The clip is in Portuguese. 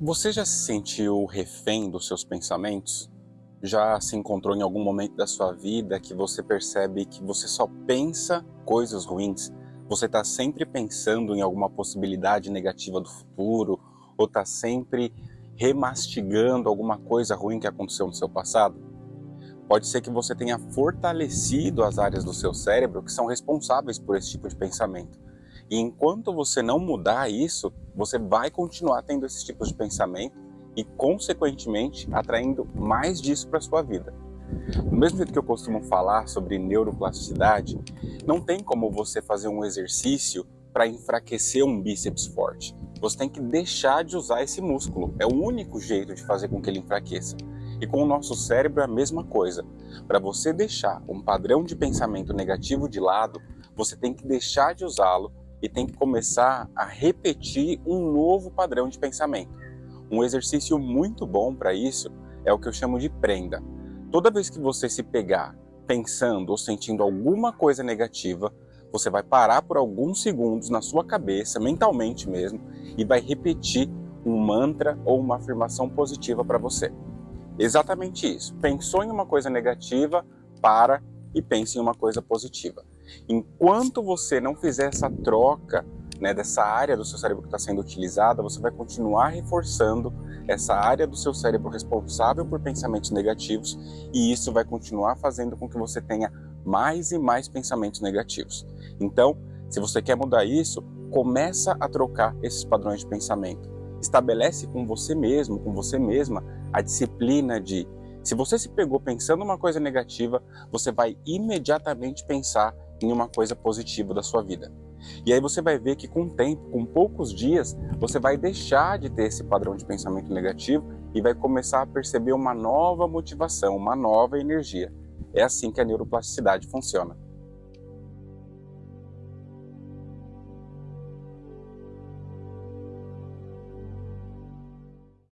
Você já se sentiu refém dos seus pensamentos? Já se encontrou em algum momento da sua vida que você percebe que você só pensa coisas ruins? Você está sempre pensando em alguma possibilidade negativa do futuro? Ou está sempre remastigando alguma coisa ruim que aconteceu no seu passado? Pode ser que você tenha fortalecido as áreas do seu cérebro que são responsáveis por esse tipo de pensamento. E enquanto você não mudar isso, você vai continuar tendo esses tipos de pensamento e, consequentemente, atraindo mais disso para sua vida. Do mesmo jeito que eu costumo falar sobre neuroplasticidade, não tem como você fazer um exercício para enfraquecer um bíceps forte. Você tem que deixar de usar esse músculo. É o único jeito de fazer com que ele enfraqueça. E com o nosso cérebro é a mesma coisa. Para você deixar um padrão de pensamento negativo de lado, você tem que deixar de usá-lo e tem que começar a repetir um novo padrão de pensamento. Um exercício muito bom para isso é o que eu chamo de prenda. Toda vez que você se pegar pensando ou sentindo alguma coisa negativa, você vai parar por alguns segundos na sua cabeça, mentalmente mesmo, e vai repetir um mantra ou uma afirmação positiva para você. Exatamente isso. Pensou em uma coisa negativa, para e pense em uma coisa positiva. Enquanto você não fizer essa troca né, dessa área do seu cérebro que está sendo utilizada, você vai continuar reforçando essa área do seu cérebro responsável por pensamentos negativos e isso vai continuar fazendo com que você tenha mais e mais pensamentos negativos. Então, se você quer mudar isso, começa a trocar esses padrões de pensamento. Estabelece com você mesmo, com você mesma, a disciplina de se você se pegou pensando uma coisa negativa, você vai imediatamente pensar em uma coisa positiva da sua vida. E aí você vai ver que com o tempo, com poucos dias, você vai deixar de ter esse padrão de pensamento negativo e vai começar a perceber uma nova motivação, uma nova energia. É assim que a neuroplasticidade funciona.